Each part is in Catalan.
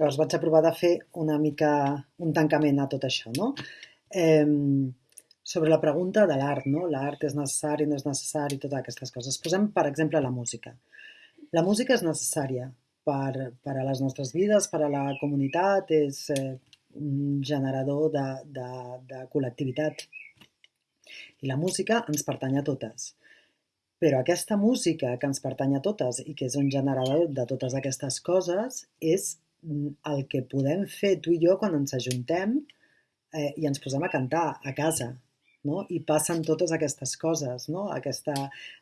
Llavors vaig aprovar de fer una mica un tancament a tot això, no? Eh, sobre la pregunta de l'art, no? L'art és necessari, no és necessari, totes aquestes coses. Posem, per exemple, la música. La música és necessària per, per a les nostres vides, per a la comunitat, és eh, un generador de, de, de col·lectivitat. I la música ens pertany a totes. Però aquesta música que ens pertany a totes i que és un generador de totes aquestes coses és el que podem fer tu i jo quan ens ajuntem eh, i ens posem a cantar a casa, no? i passen totes aquestes coses, no? aquesta,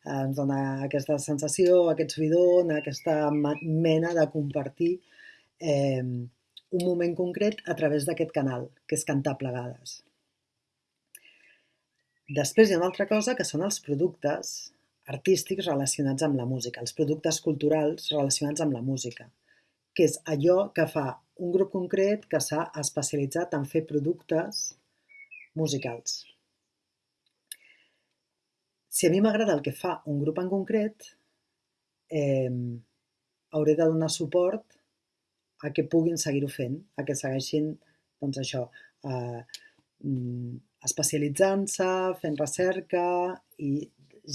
eh, ens dona aquesta sensació, aquest subidon, aquesta mena de compartir eh, un moment concret a través d'aquest canal, que és cantar plegades. Després hi ha una altra cosa que són els productes artístics relacionats amb la música, els productes culturals relacionats amb la música, que és allò que fa un grup concret que s'ha especialitzat en fer productes musicals. Si a mi m'agrada el que fa un grup en concret, eh, hauré de donar suport a que puguin seguir-ho fent, a que segueixin, doncs això, eh, especialitzant-se, fent recerca i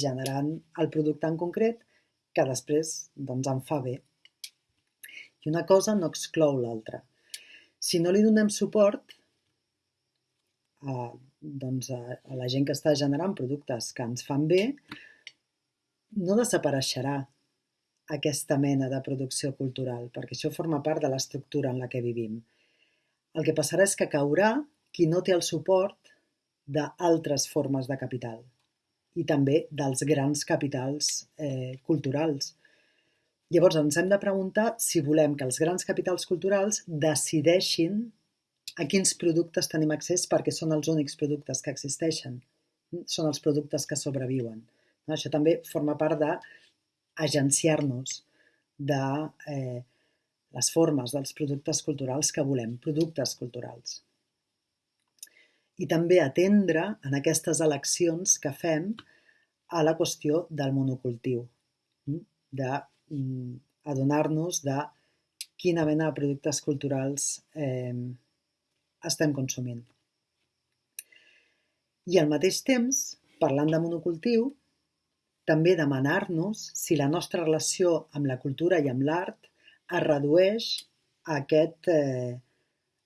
generant el producte en concret que després doncs, em fa bé. I una cosa no exclou l'altra. Si no li donem suport, eh, doncs, a, a la gent que està generant productes que ens fan bé, no desapareixerà aquesta mena de producció cultural, perquè això forma part de l'estructura en la que vivim. El que passarà és que caurà qui no té el suport d'altres formes de capital i també dels grans capitals eh, culturals. Llavors ens hem de preguntar si volem que els grans capitals culturals decideixin a quins productes tenim accés perquè són els únics productes que existeixen. Són els productes que sobreviuen. Això també forma part d'agenciar-nos de eh, les formes dels productes culturals que volem, productes culturals. I també atendre en aquestes eleccions que fem a la qüestió del monocultiu, d'adonar-nos de quina mena de productes culturals eh, estem consumint. I al mateix temps, parlant de monocultiu, també demanar-nos si la nostra relació amb la cultura i amb l'art es redueix a aquest eh,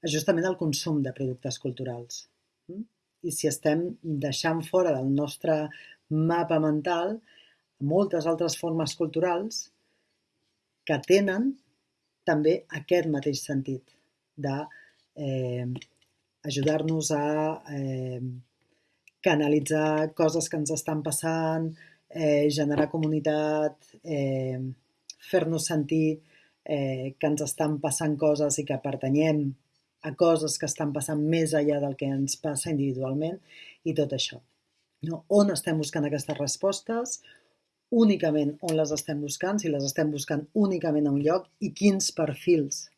ajustament al consum de productes culturals. Mm? I si estem deixant fora del nostre mapa mental moltes altres formes culturals que tenen també aquest mateix sentit de eh, ajudar-nos a eh, canalitzar coses que ens estan passant, eh, generar comunitat, eh, fer-nos sentir eh, que ens estan passant coses i que pertanyem a coses que estan passant més enllà del que ens passa individualment i tot això. No? On estem buscant aquestes respostes? Únicament on les estem buscant, si les estem buscant únicament a un lloc i quins perfils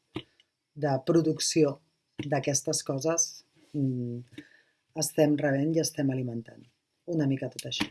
de producció d'aquestes coses mm, estem rebent i estem alimentant. Una mica tot això.